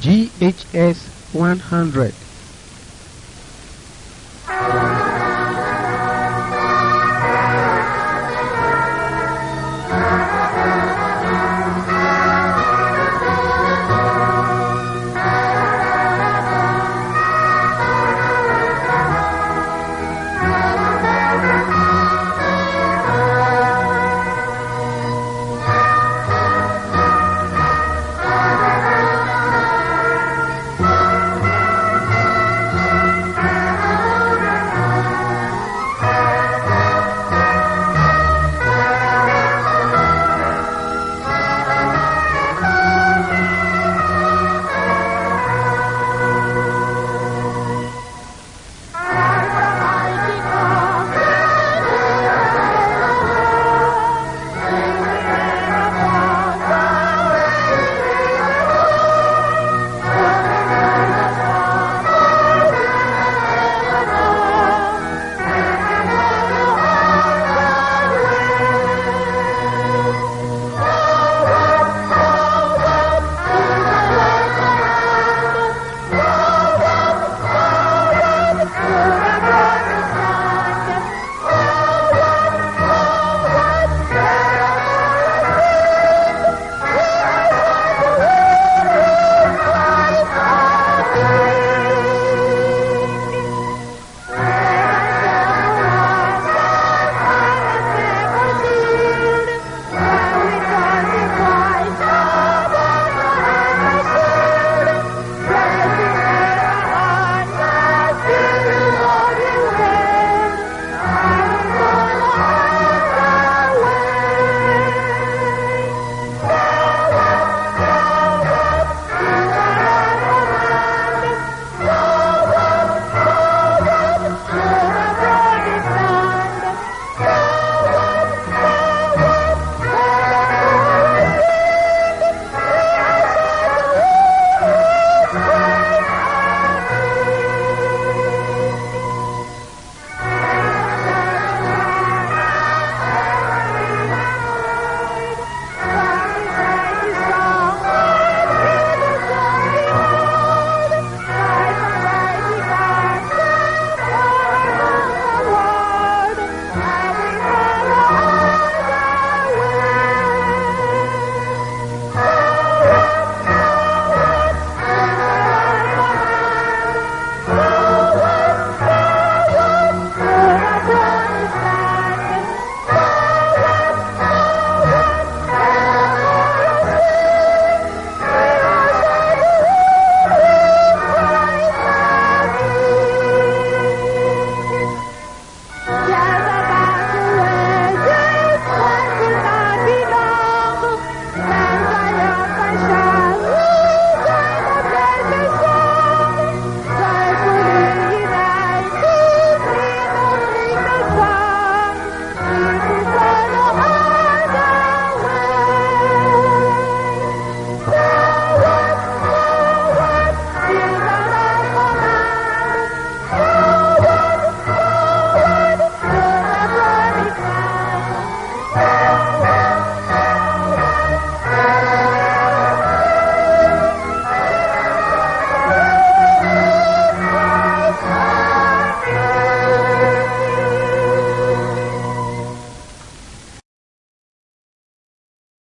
GHS 100